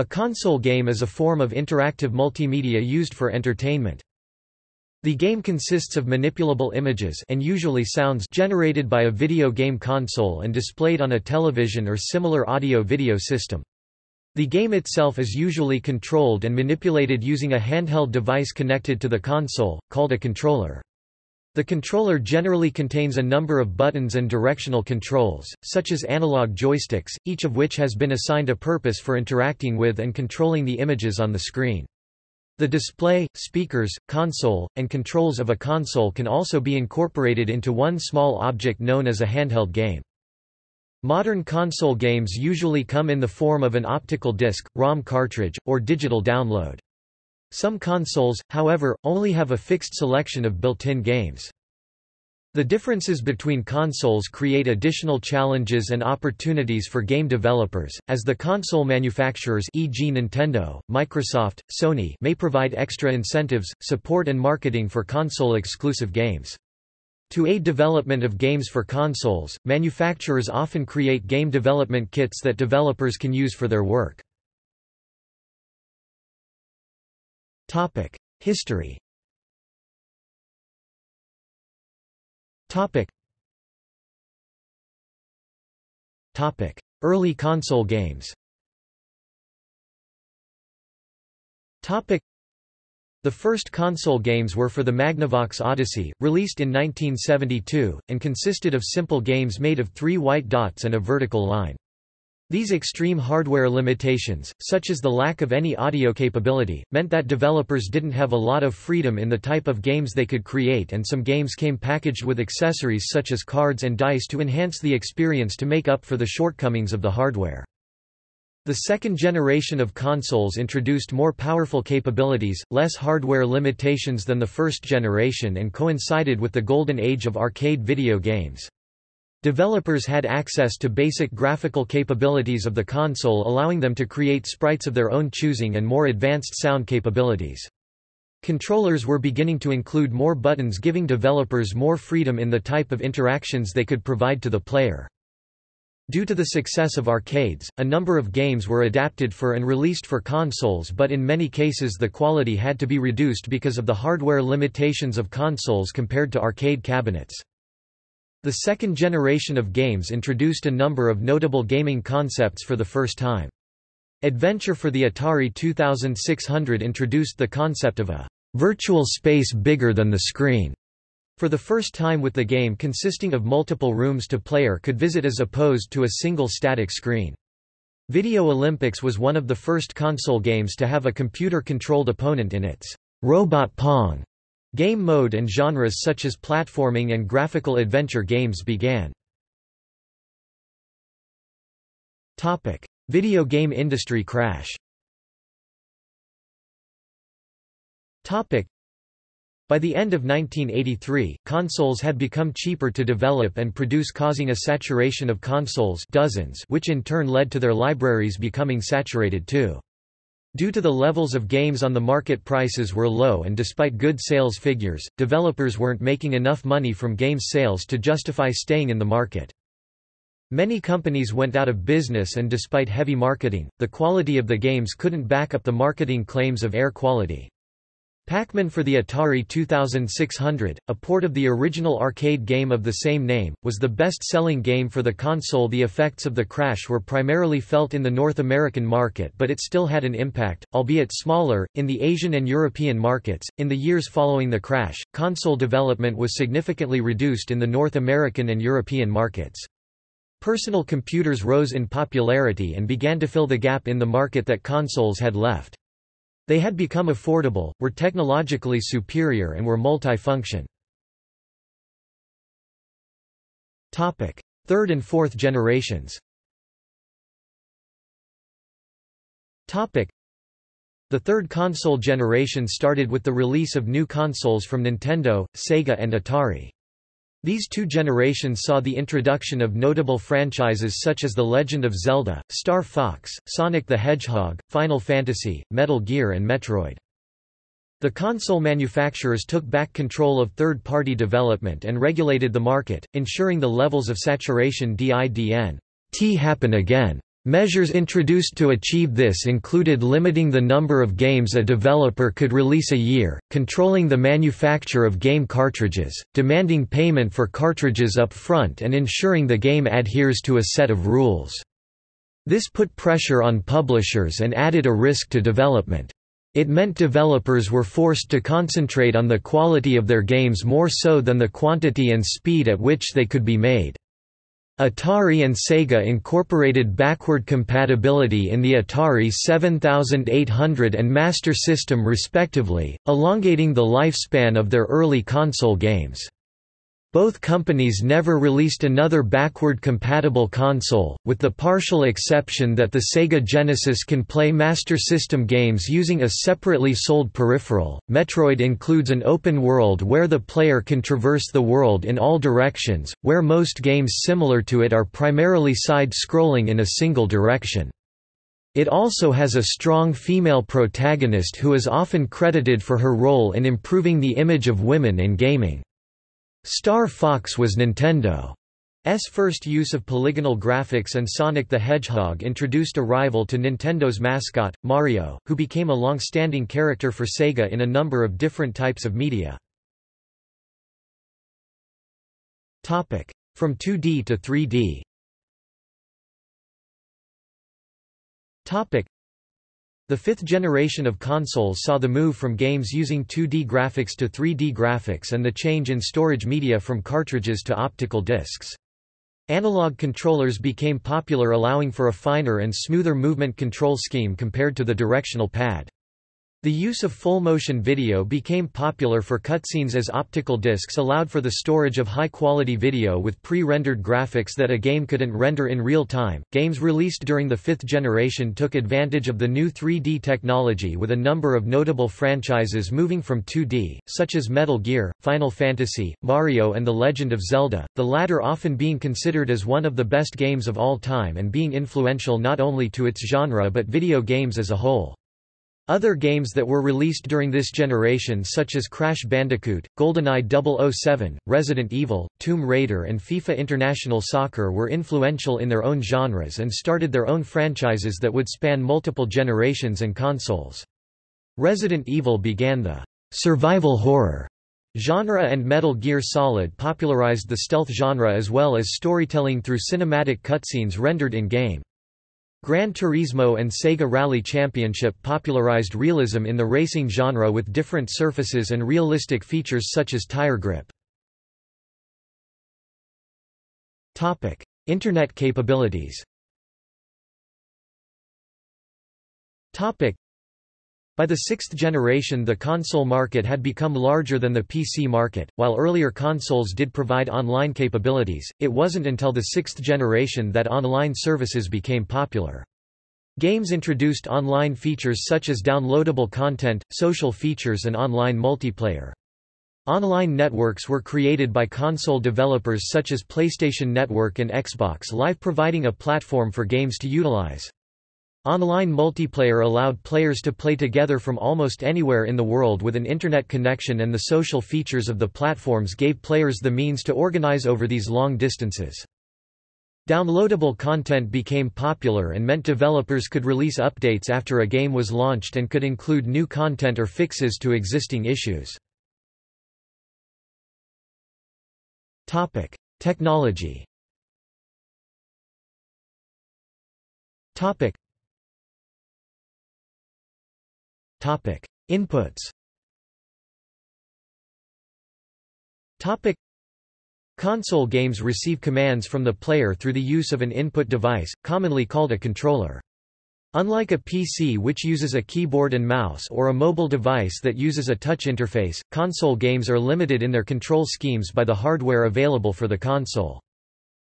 A console game is a form of interactive multimedia used for entertainment. The game consists of manipulable images and usually sounds generated by a video game console and displayed on a television or similar audio-video system. The game itself is usually controlled and manipulated using a handheld device connected to the console, called a controller. The controller generally contains a number of buttons and directional controls, such as analog joysticks, each of which has been assigned a purpose for interacting with and controlling the images on the screen. The display, speakers, console, and controls of a console can also be incorporated into one small object known as a handheld game. Modern console games usually come in the form of an optical disc, ROM cartridge, or digital download. Some consoles, however, only have a fixed selection of built-in games. The differences between consoles create additional challenges and opportunities for game developers, as the console manufacturers e.g. Nintendo, Microsoft, Sony may provide extra incentives, support and marketing for console-exclusive games. To aid development of games for consoles, manufacturers often create game development kits that developers can use for their work. History. Early console games Topic. The first console games were for the Magnavox Odyssey, released in 1972, and consisted of simple games made of three white dots and a vertical line. These extreme hardware limitations, such as the lack of any audio capability, meant that developers didn't have a lot of freedom in the type of games they could create and some games came packaged with accessories such as cards and dice to enhance the experience to make up for the shortcomings of the hardware. The second generation of consoles introduced more powerful capabilities, less hardware limitations than the first generation and coincided with the golden age of arcade video games. Developers had access to basic graphical capabilities of the console allowing them to create sprites of their own choosing and more advanced sound capabilities. Controllers were beginning to include more buttons giving developers more freedom in the type of interactions they could provide to the player. Due to the success of arcades, a number of games were adapted for and released for consoles but in many cases the quality had to be reduced because of the hardware limitations of consoles compared to arcade cabinets. The second generation of games introduced a number of notable gaming concepts for the first time. Adventure for the Atari 2600 introduced the concept of a virtual space bigger than the screen. For the first time with the game consisting of multiple rooms to player could visit as opposed to a single static screen. Video Olympics was one of the first console games to have a computer-controlled opponent in its Robot Pong Game mode and genres such as platforming and graphical adventure games began. Topic: Video game industry crash. Topic: By the end of 1983, consoles had become cheaper to develop and produce causing a saturation of consoles dozens which in turn led to their libraries becoming saturated too. Due to the levels of games on the market prices were low and despite good sales figures, developers weren't making enough money from games sales to justify staying in the market. Many companies went out of business and despite heavy marketing, the quality of the games couldn't back up the marketing claims of air quality. Pac-Man for the Atari 2600, a port of the original arcade game of the same name, was the best-selling game for the console The effects of the crash were primarily felt in the North American market but it still had an impact, albeit smaller, in the Asian and European markets. In the years following the crash, console development was significantly reduced in the North American and European markets. Personal computers rose in popularity and began to fill the gap in the market that consoles had left. They had become affordable, were technologically superior and were multi-function. Third and fourth generations Topic: The third console generation started with the release of new consoles from Nintendo, Sega and Atari. These two generations saw the introduction of notable franchises such as The Legend of Zelda, Star Fox, Sonic the Hedgehog, Final Fantasy, Metal Gear and Metroid. The console manufacturers took back control of third-party development and regulated the market, ensuring the levels of saturation didn't happen again. Measures introduced to achieve this included limiting the number of games a developer could release a year, controlling the manufacture of game cartridges, demanding payment for cartridges up front and ensuring the game adheres to a set of rules. This put pressure on publishers and added a risk to development. It meant developers were forced to concentrate on the quality of their games more so than the quantity and speed at which they could be made. Atari and Sega incorporated backward compatibility in the Atari 7800 and Master System respectively, elongating the lifespan of their early console games. Both companies never released another backward-compatible console, with the partial exception that the Sega Genesis can play Master System games using a separately sold peripheral. Metroid includes an open world where the player can traverse the world in all directions, where most games similar to it are primarily side-scrolling in a single direction. It also has a strong female protagonist who is often credited for her role in improving the image of women in gaming. Star Fox was Nintendo's first use of polygonal graphics and Sonic the Hedgehog introduced a rival to Nintendo's mascot, Mario, who became a long-standing character for Sega in a number of different types of media. From 2D to 3D the fifth generation of consoles saw the move from games using 2D graphics to 3D graphics and the change in storage media from cartridges to optical discs. Analog controllers became popular allowing for a finer and smoother movement control scheme compared to the directional pad. The use of full-motion video became popular for cutscenes as optical discs allowed for the storage of high-quality video with pre-rendered graphics that a game couldn't render in real time. Games released during the fifth generation took advantage of the new 3D technology with a number of notable franchises moving from 2D, such as Metal Gear, Final Fantasy, Mario and The Legend of Zelda, the latter often being considered as one of the best games of all time and being influential not only to its genre but video games as a whole. Other games that were released during this generation such as Crash Bandicoot, GoldenEye 007, Resident Evil, Tomb Raider and FIFA International Soccer were influential in their own genres and started their own franchises that would span multiple generations and consoles. Resident Evil began the survival horror genre and Metal Gear Solid popularized the stealth genre as well as storytelling through cinematic cutscenes rendered in-game. Gran Turismo and Sega Rally Championship popularized realism in the racing genre with different surfaces and realistic features such as tire grip. Internet capabilities by the sixth generation the console market had become larger than the PC market, while earlier consoles did provide online capabilities, it wasn't until the sixth generation that online services became popular. Games introduced online features such as downloadable content, social features and online multiplayer. Online networks were created by console developers such as PlayStation Network and Xbox Live providing a platform for games to utilize. Online multiplayer allowed players to play together from almost anywhere in the world with an internet connection and the social features of the platforms gave players the means to organize over these long distances. Downloadable content became popular and meant developers could release updates after a game was launched and could include new content or fixes to existing issues. Technology Topic: Inputs. Topic: Console games receive commands from the player through the use of an input device, commonly called a controller. Unlike a PC which uses a keyboard and mouse or a mobile device that uses a touch interface, console games are limited in their control schemes by the hardware available for the console.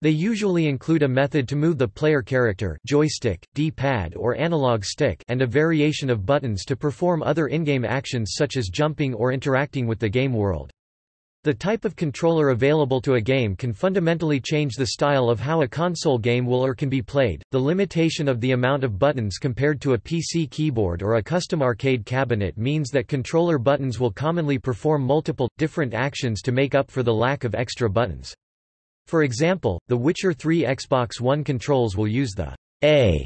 They usually include a method to move the player character joystick, D-pad or analog stick and a variation of buttons to perform other in-game actions such as jumping or interacting with the game world. The type of controller available to a game can fundamentally change the style of how a console game will or can be played. The limitation of the amount of buttons compared to a PC keyboard or a custom arcade cabinet means that controller buttons will commonly perform multiple, different actions to make up for the lack of extra buttons. For example, the Witcher 3 Xbox One controls will use the A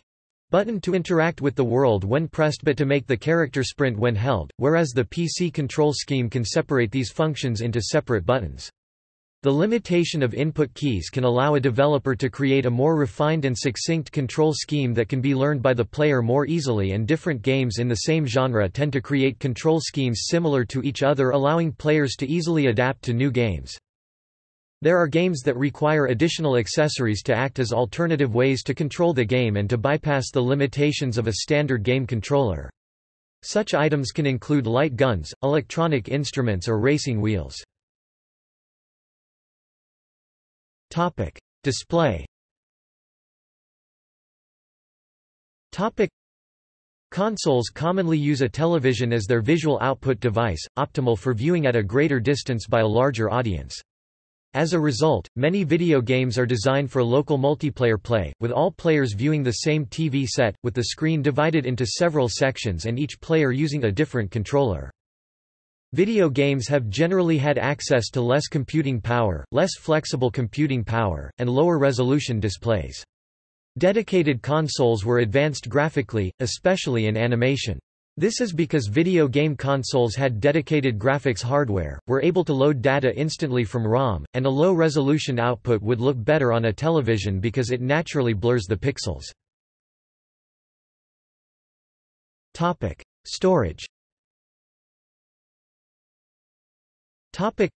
button to interact with the world when pressed but to make the character sprint when held, whereas the PC control scheme can separate these functions into separate buttons. The limitation of input keys can allow a developer to create a more refined and succinct control scheme that can be learned by the player more easily and different games in the same genre tend to create control schemes similar to each other allowing players to easily adapt to new games. There are games that require additional accessories to act as alternative ways to control the game and to bypass the limitations of a standard game controller. Such items can include light guns, electronic instruments or racing wheels. Topic: Display. Topic: Consoles commonly use a television as their visual output device, optimal for viewing at a greater distance by a larger audience. As a result, many video games are designed for local multiplayer play, with all players viewing the same TV set, with the screen divided into several sections and each player using a different controller. Video games have generally had access to less computing power, less flexible computing power, and lower resolution displays. Dedicated consoles were advanced graphically, especially in animation. This is because video game consoles had dedicated graphics hardware, were able to load data instantly from ROM, and a low-resolution output would look better on a television because it naturally blurs the pixels. Topic. Storage Topic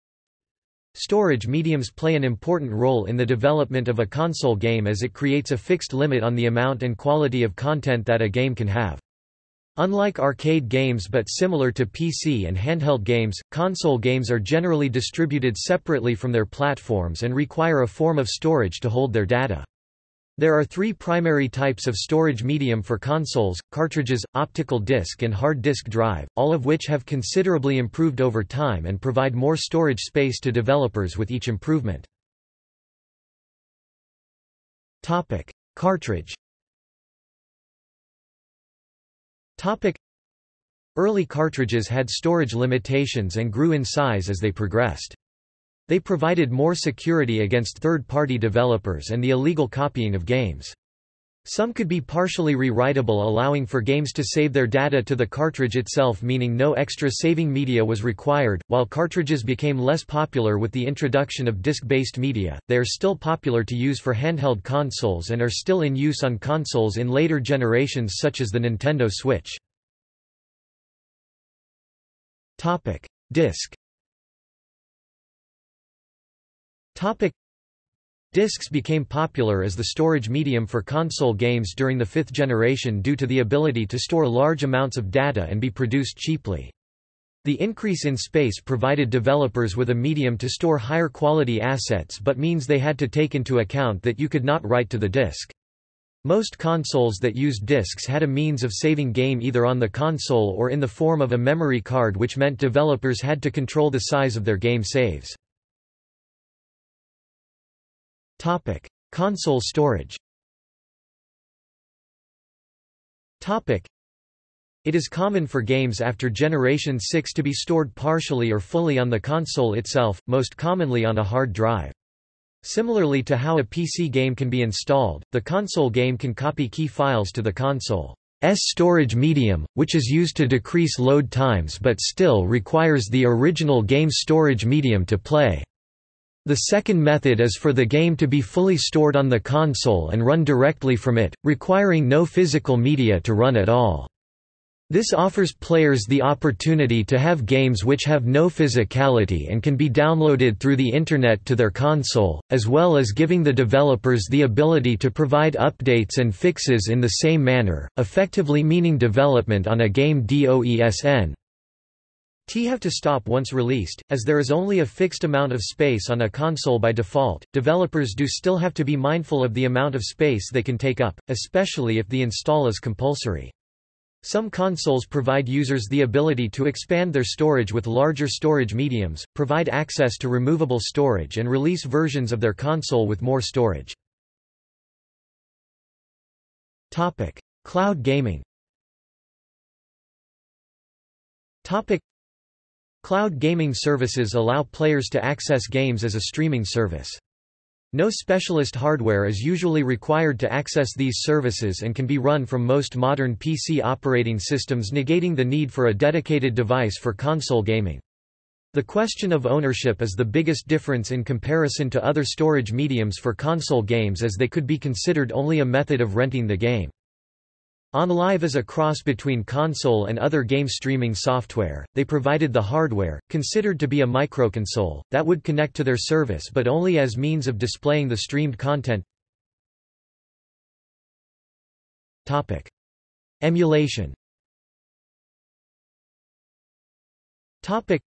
Storage mediums play an important role in the development of a console game as it creates a fixed limit on the amount and quality of content that a game can have. Unlike arcade games but similar to PC and handheld games, console games are generally distributed separately from their platforms and require a form of storage to hold their data. There are three primary types of storage medium for consoles, cartridges, optical disc and hard disk drive, all of which have considerably improved over time and provide more storage space to developers with each improvement. Cartridge Early cartridges had storage limitations and grew in size as they progressed. They provided more security against third-party developers and the illegal copying of games. Some could be partially rewritable allowing for games to save their data to the cartridge itself meaning no extra saving media was required. While cartridges became less popular with the introduction of disc-based media, they are still popular to use for handheld consoles and are still in use on consoles in later generations such as the Nintendo Switch. Topic: Disc Topic Discs became popular as the storage medium for console games during the fifth generation due to the ability to store large amounts of data and be produced cheaply. The increase in space provided developers with a medium to store higher quality assets but means they had to take into account that you could not write to the disk. Most consoles that used discs had a means of saving game either on the console or in the form of a memory card which meant developers had to control the size of their game saves. Topic: Console storage. Topic: It is common for games after Generation 6 to be stored partially or fully on the console itself, most commonly on a hard drive. Similarly to how a PC game can be installed, the console game can copy key files to the console's storage medium, which is used to decrease load times but still requires the original game storage medium to play. The second method is for the game to be fully stored on the console and run directly from it, requiring no physical media to run at all. This offers players the opportunity to have games which have no physicality and can be downloaded through the Internet to their console, as well as giving the developers the ability to provide updates and fixes in the same manner, effectively meaning development on a game DOESN. T have to stop once released, as there is only a fixed amount of space on a console by default. Developers do still have to be mindful of the amount of space they can take up, especially if the install is compulsory. Some consoles provide users the ability to expand their storage with larger storage mediums, provide access to removable storage and release versions of their console with more storage. Topic: Cloud gaming. Topic: Cloud gaming services allow players to access games as a streaming service. No specialist hardware is usually required to access these services and can be run from most modern PC operating systems negating the need for a dedicated device for console gaming. The question of ownership is the biggest difference in comparison to other storage mediums for console games as they could be considered only a method of renting the game. OnLive is a cross between console and other game streaming software. They provided the hardware, considered to be a microconsole, that would connect to their service but only as means of displaying the streamed content. Topic: Emulation. Topic: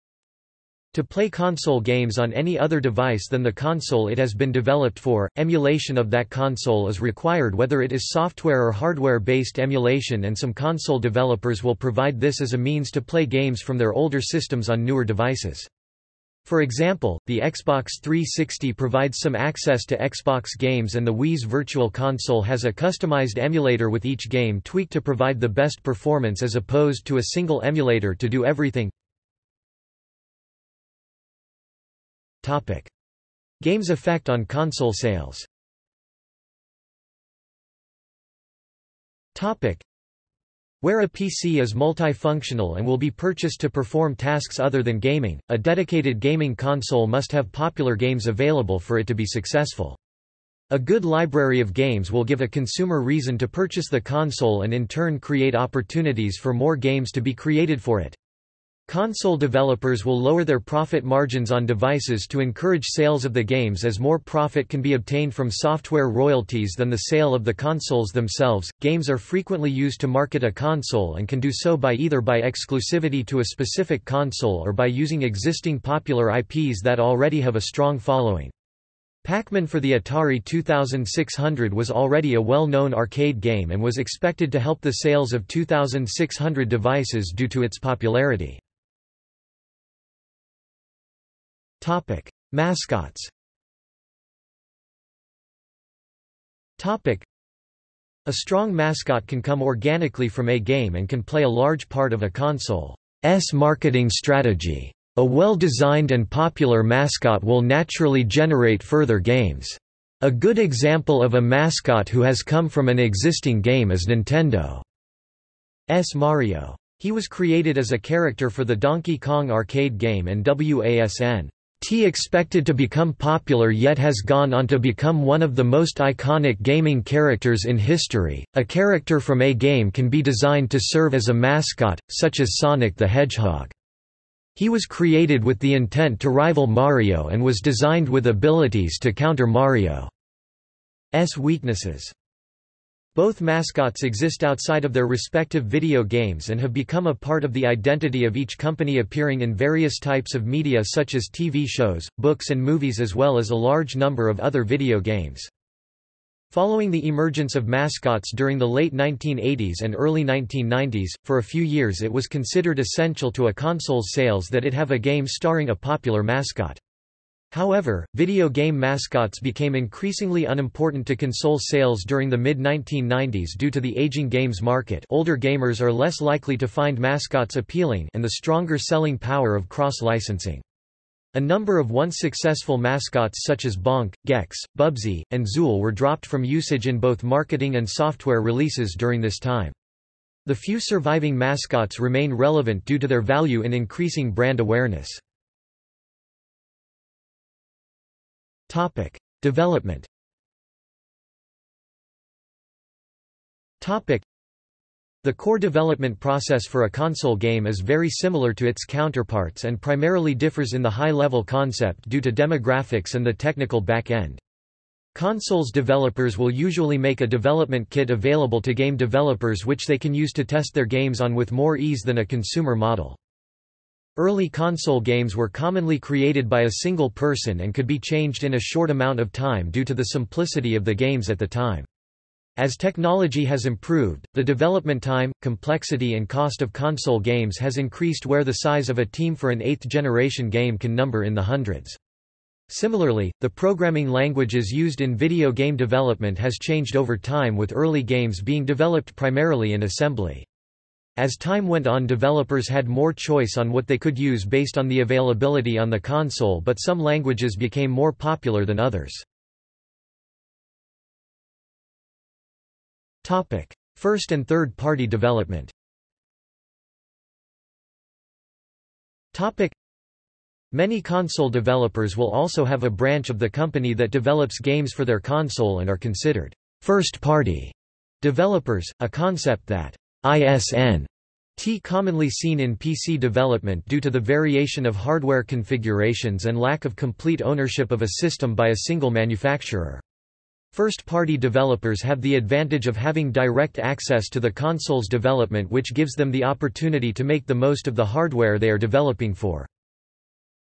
to play console games on any other device than the console it has been developed for, emulation of that console is required whether it is software or hardware-based emulation and some console developers will provide this as a means to play games from their older systems on newer devices. For example, the Xbox 360 provides some access to Xbox games and the Wii's Virtual Console has a customized emulator with each game tweaked to provide the best performance as opposed to a single emulator to do everything. Games effect on console sales. Where a PC is multifunctional and will be purchased to perform tasks other than gaming, a dedicated gaming console must have popular games available for it to be successful. A good library of games will give a consumer reason to purchase the console and in turn create opportunities for more games to be created for it. Console developers will lower their profit margins on devices to encourage sales of the games as more profit can be obtained from software royalties than the sale of the consoles themselves. Games are frequently used to market a console and can do so by either by exclusivity to a specific console or by using existing popular IPs that already have a strong following. Pac-Man for the Atari 2600 was already a well-known arcade game and was expected to help the sales of 2600 devices due to its popularity. Topic: Mascots. Topic: A strong mascot can come organically from a game and can play a large part of a console's marketing strategy. A well-designed and popular mascot will naturally generate further games. A good example of a mascot who has come from an existing game is Nintendo's Mario. He was created as a character for the Donkey Kong arcade game and WASN T expected to become popular yet has gone on to become one of the most iconic gaming characters in history. A character from a game can be designed to serve as a mascot, such as Sonic the Hedgehog. He was created with the intent to rival Mario and was designed with abilities to counter Mario's weaknesses. Both mascots exist outside of their respective video games and have become a part of the identity of each company appearing in various types of media such as TV shows, books and movies as well as a large number of other video games. Following the emergence of mascots during the late 1980s and early 1990s, for a few years it was considered essential to a console's sales that it have a game starring a popular mascot. However, video game mascots became increasingly unimportant to console sales during the mid-1990s due to the aging games market older gamers are less likely to find mascots appealing and the stronger selling power of cross-licensing. A number of once successful mascots such as Bonk, Gex, Bubsy, and Zool were dropped from usage in both marketing and software releases during this time. The few surviving mascots remain relevant due to their value in increasing brand awareness. Topic: Development. Topic: The core development process for a console game is very similar to its counterparts and primarily differs in the high-level concept due to demographics and the technical back-end. Consoles developers will usually make a development kit available to game developers which they can use to test their games on with more ease than a consumer model. Early console games were commonly created by a single person and could be changed in a short amount of time due to the simplicity of the games at the time. As technology has improved, the development time, complexity and cost of console games has increased where the size of a team for an eighth-generation game can number in the hundreds. Similarly, the programming languages used in video game development has changed over time with early games being developed primarily in assembly. As time went on developers had more choice on what they could use based on the availability on the console but some languages became more popular than others. First and third party development. Many console developers will also have a branch of the company that develops games for their console and are considered first party developers, a concept that ISN T commonly seen in PC development due to the variation of hardware configurations and lack of complete ownership of a system by a single manufacturer. First-party developers have the advantage of having direct access to the console's development which gives them the opportunity to make the most of the hardware they are developing for.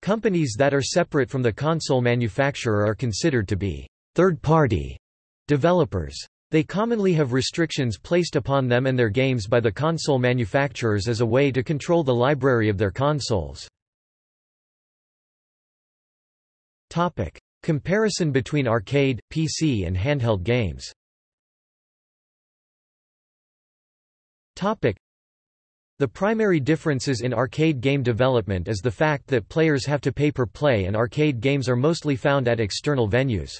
Companies that are separate from the console manufacturer are considered to be third-party developers. They commonly have restrictions placed upon them and their games by the console manufacturers as a way to control the library of their consoles. Topic: Comparison between arcade, PC and handheld games. Topic: The primary differences in arcade game development is the fact that players have to pay per play and arcade games are mostly found at external venues.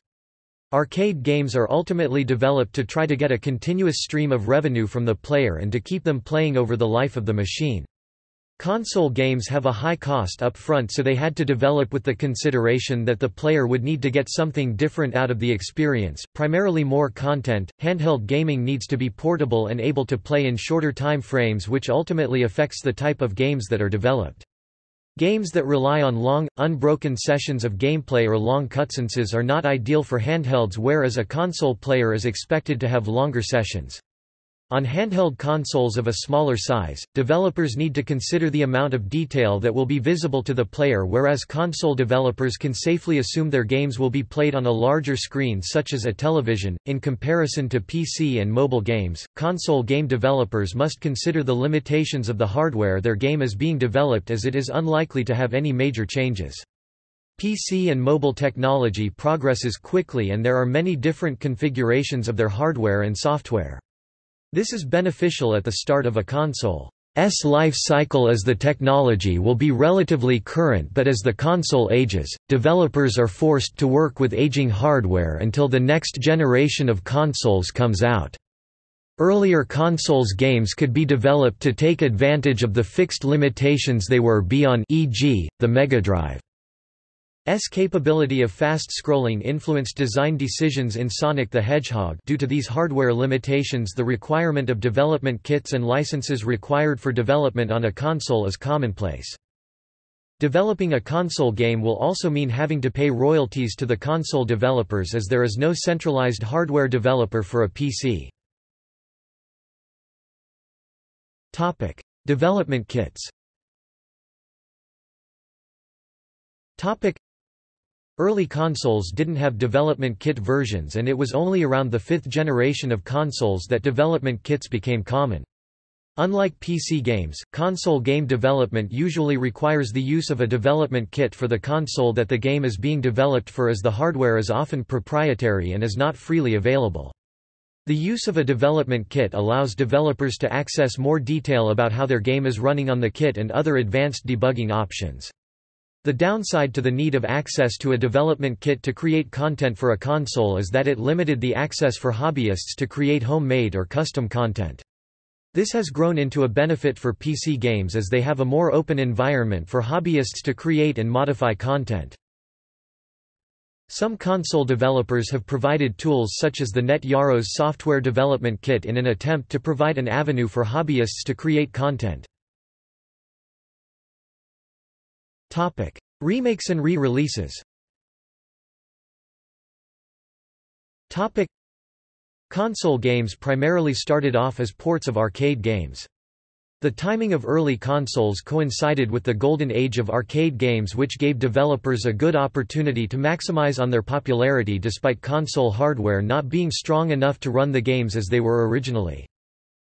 Arcade games are ultimately developed to try to get a continuous stream of revenue from the player and to keep them playing over the life of the machine. Console games have a high cost up front so they had to develop with the consideration that the player would need to get something different out of the experience, primarily more content. Handheld gaming needs to be portable and able to play in shorter time frames which ultimately affects the type of games that are developed. Games that rely on long, unbroken sessions of gameplay or long cutscenes are not ideal for handhelds whereas a console player is expected to have longer sessions. On handheld consoles of a smaller size, developers need to consider the amount of detail that will be visible to the player whereas console developers can safely assume their games will be played on a larger screen such as a television. In comparison to PC and mobile games, console game developers must consider the limitations of the hardware their game is being developed as it is unlikely to have any major changes. PC and mobile technology progresses quickly and there are many different configurations of their hardware and software. This is beneficial at the start of a console's life cycle as the technology will be relatively current but as the console ages, developers are forced to work with aging hardware until the next generation of consoles comes out. Earlier consoles games could be developed to take advantage of the fixed limitations they were beyond e.g., the Mega Drive. S capability of fast scrolling influenced design decisions in Sonic the Hedgehog due to these hardware limitations the requirement of development kits and licenses required for development on a console is commonplace. Developing a console game will also mean having to pay royalties to the console developers as there is no centralized hardware developer for a PC. Development kits Early consoles didn't have development kit versions and it was only around the fifth generation of consoles that development kits became common. Unlike PC games, console game development usually requires the use of a development kit for the console that the game is being developed for as the hardware is often proprietary and is not freely available. The use of a development kit allows developers to access more detail about how their game is running on the kit and other advanced debugging options. The downside to the need of access to a development kit to create content for a console is that it limited the access for hobbyists to create homemade or custom content. This has grown into a benefit for PC games as they have a more open environment for hobbyists to create and modify content. Some console developers have provided tools such as the Net Yaroze software development kit in an attempt to provide an avenue for hobbyists to create content. Topic: Remakes and re-releases. Topic: Console games primarily started off as ports of arcade games. The timing of early consoles coincided with the golden age of arcade games which gave developers a good opportunity to maximize on their popularity despite console hardware not being strong enough to run the games as they were originally.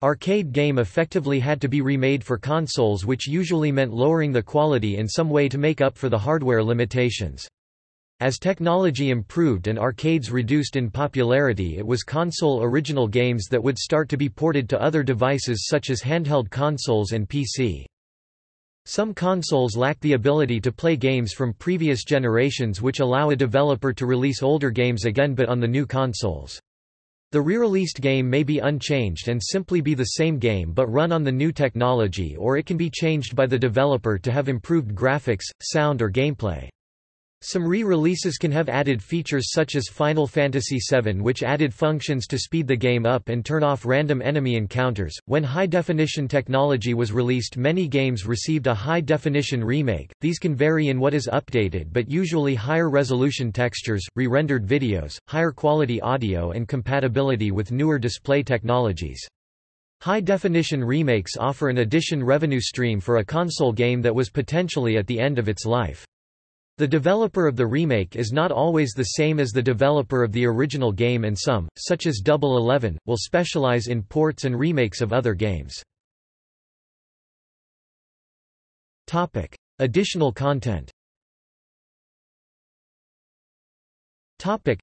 Arcade game effectively had to be remade for consoles which usually meant lowering the quality in some way to make up for the hardware limitations. As technology improved and arcades reduced in popularity it was console original games that would start to be ported to other devices such as handheld consoles and PC. Some consoles lack the ability to play games from previous generations which allow a developer to release older games again but on the new consoles. The re-released game may be unchanged and simply be the same game but run on the new technology or it can be changed by the developer to have improved graphics, sound or gameplay. Some re-releases can have added features such as Final Fantasy VII which added functions to speed the game up and turn off random enemy encounters. When high-definition technology was released many games received a high-definition remake. These can vary in what is updated but usually higher resolution textures, re-rendered videos, higher quality audio and compatibility with newer display technologies. High-definition remakes offer an addition revenue stream for a console game that was potentially at the end of its life. The developer of the remake is not always the same as the developer of the original game and some, such as Double Eleven, will specialize in ports and remakes of other games. Topic. Additional content Topic.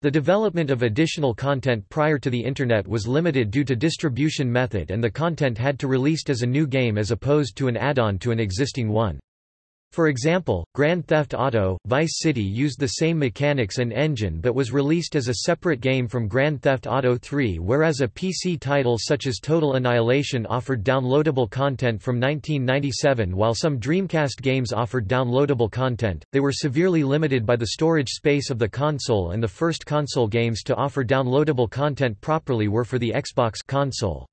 The development of additional content prior to the Internet was limited due to distribution method and the content had to released as a new game as opposed to an add-on to an existing one. For example, Grand Theft Auto, Vice City used the same mechanics and engine but was released as a separate game from Grand Theft Auto 3 whereas a PC title such as Total Annihilation offered downloadable content from 1997 while some Dreamcast games offered downloadable content, they were severely limited by the storage space of the console and the first console games to offer downloadable content properly were for the Xbox console.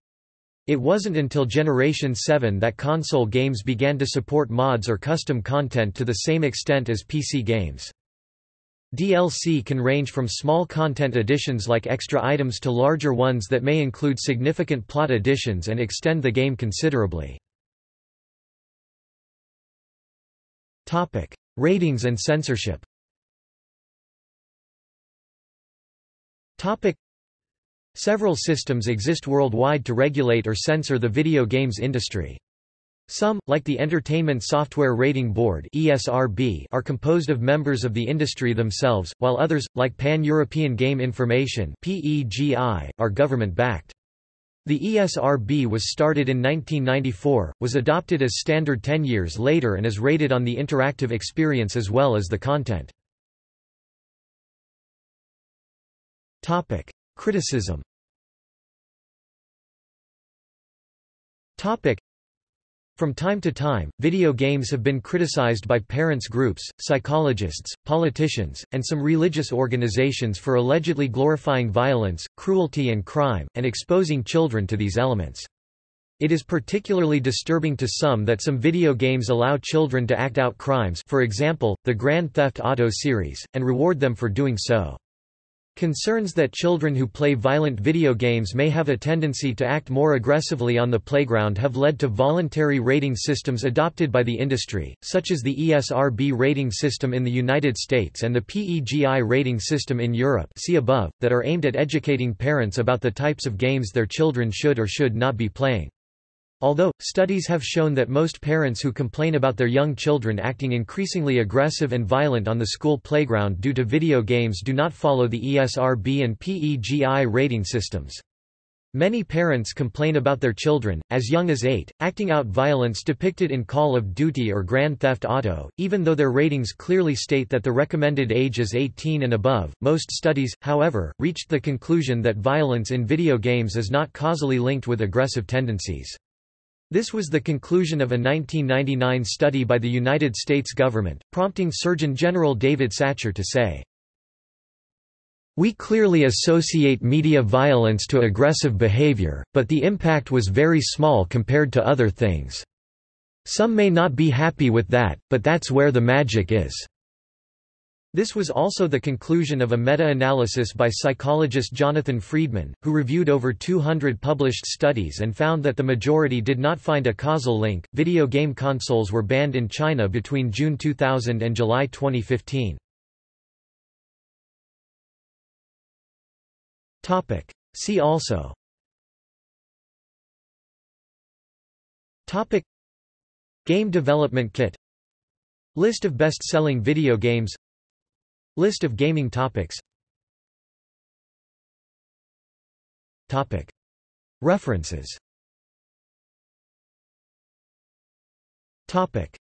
It wasn't until Generation 7 that console games began to support mods or custom content to the same extent as PC games. DLC can range from small content additions like extra items to larger ones that may include significant plot additions and extend the game considerably. Topic: Ratings and censorship Several systems exist worldwide to regulate or censor the video games industry. Some, like the Entertainment Software Rating Board (ESRB), are composed of members of the industry themselves, while others, like Pan-European Game Information (PEGI), are government-backed. The ESRB was started in 1994, was adopted as standard 10 years later and is rated on the interactive experience as well as the content. Topic: Criticism From time to time, video games have been criticized by parents groups, psychologists, politicians, and some religious organizations for allegedly glorifying violence, cruelty and crime, and exposing children to these elements. It is particularly disturbing to some that some video games allow children to act out crimes for example, the Grand Theft Auto series, and reward them for doing so. Concerns that children who play violent video games may have a tendency to act more aggressively on the playground have led to voluntary rating systems adopted by the industry, such as the ESRB rating system in the United States and the PEGI rating system in Europe see above, that are aimed at educating parents about the types of games their children should or should not be playing. Although, studies have shown that most parents who complain about their young children acting increasingly aggressive and violent on the school playground due to video games do not follow the ESRB and PEGI rating systems. Many parents complain about their children, as young as 8, acting out violence depicted in Call of Duty or Grand Theft Auto, even though their ratings clearly state that the recommended age is 18 and above. Most studies, however, reached the conclusion that violence in video games is not causally linked with aggressive tendencies. This was the conclusion of a 1999 study by the United States government, prompting Surgeon General David Satcher to say, We clearly associate media violence to aggressive behavior, but the impact was very small compared to other things. Some may not be happy with that, but that's where the magic is. This was also the conclusion of a meta-analysis by psychologist Jonathan Freedman, who reviewed over 200 published studies and found that the majority did not find a causal link. Video game consoles were banned in China between June 2000 and July 2015. Topic: See also. Topic. Game Development Kit. List of best-selling video games List of gaming topics Topic. References Topic.